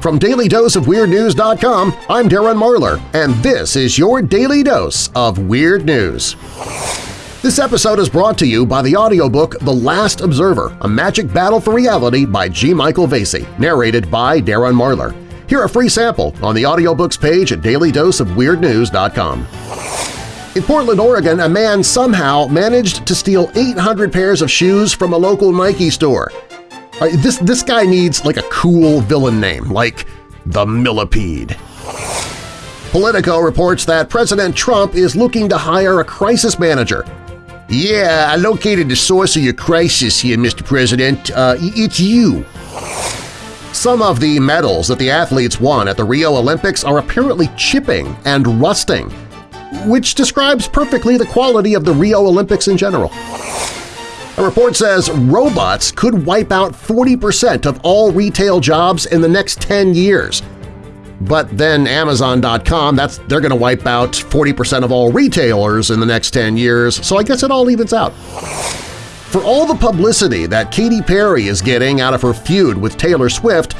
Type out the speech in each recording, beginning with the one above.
From DailyDoseOfWeirdNews.com, I'm Darren Marlar, and this is your Daily Dose of Weird News. This episode is brought to you by the audiobook The Last Observer, A Magic Battle for Reality by G. Michael Vasey, narrated by Darren Marlar. Hear a free sample on the audiobooks page at dailydoseofweirdnews.com. In Portland, Oregon, a man somehow managed to steal 800 pairs of shoes from a local Nike store. Uh, this, this guy needs like a cool villain name, like the Millipede. Politico reports that President Trump is looking to hire a crisis manager. Yeah, I located the source of your crisis here, Mr. President. Uh, it's you. Some of the medals that the athletes won at the Rio Olympics are apparently chipping and rusting, which describes perfectly the quality of the Rio Olympics in general. A report says robots could wipe out 40% of all retail jobs in the next 10 years. But then Amazon.com, that's they're going to wipe out 40% of all retailers in the next 10 years, so I guess it all evens out. For all the publicity that Katy Perry is getting out of her feud with Taylor Swift,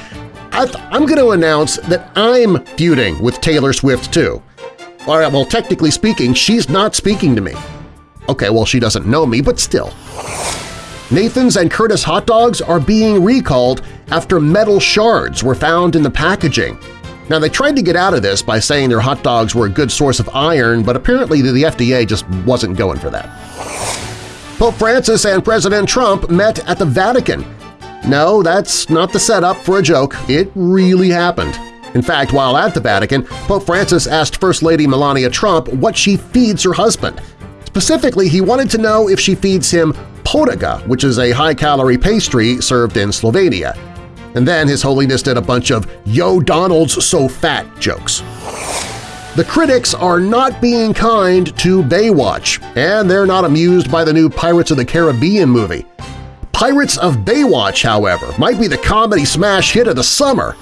I am going to announce that I'm feuding with Taylor Swift too. All right, well, technically speaking, she's not speaking to me. Okay, well, she doesn't know me, but still. Nathan's and Curtis hot dogs are being recalled after metal shards were found in the packaging. Now, they tried to get out of this by saying their hot dogs were a good source of iron, but apparently the FDA just wasn't going for that. Pope Francis and President Trump met at the Vatican. No, that's not the setup for a joke. It really happened. In fact, while at the Vatican, Pope Francis asked First Lady Melania Trump what she feeds her husband. Specifically, he wanted to know if she feeds him potizza, which is a high-calorie pastry served in Slovenia. And then His Holiness did a bunch of Yo Donald's so fat jokes. The critics are not being kind to Baywatch, and they're not amused by the new Pirates of the Caribbean movie. Pirates of Baywatch, however, might be the comedy smash hit of the summer.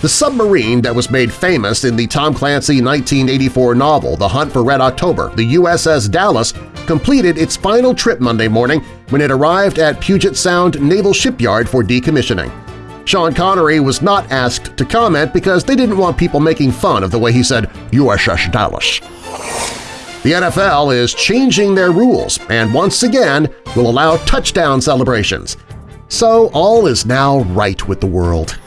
The submarine that was made famous in the Tom Clancy 1984 novel The Hunt for Red October, the USS Dallas, completed its final trip Monday morning when it arrived at Puget Sound Naval Shipyard for decommissioning. Sean Connery was not asked to comment because they didn't want people making fun of the way he said USS Dallas. The NFL is changing their rules and once again will allow touchdown celebrations. So all is now right with the world.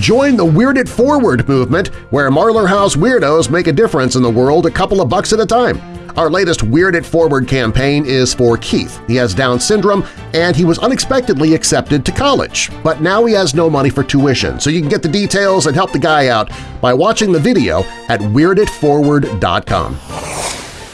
Join the Weird It Forward movement, where Marlar House weirdos make a difference in the world a couple of bucks at a time. Our latest Weird It Forward campaign is for Keith. He has Down syndrome and he was unexpectedly accepted to college, but now he has no money for tuition, so you can get the details and help the guy out by watching the video at WeirdItForward.com.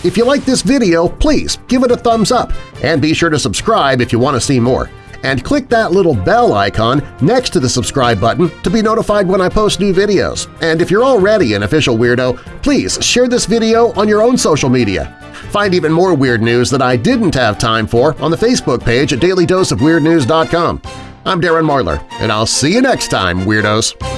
If you like this video, please give it a thumbs up and be sure to subscribe if you want to see more and click that little bell icon next to the subscribe button to be notified when I post new videos. And if you're already an official weirdo, please share this video on your own social media. Find even more weird news that I didn't have time for on the Facebook page at dailydoseofweirdnews.com. I'm Darren Marlar, and I'll see you next time, Weirdos!